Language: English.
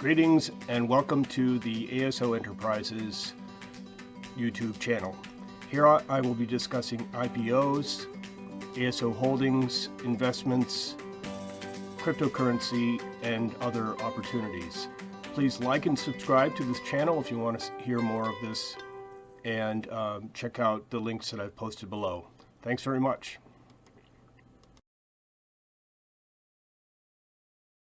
Greetings and welcome to the ASO Enterprises YouTube channel. Here I will be discussing IPOs, ASO holdings, investments, cryptocurrency, and other opportunities. Please like and subscribe to this channel if you want to hear more of this and um, check out the links that I've posted below. Thanks very much.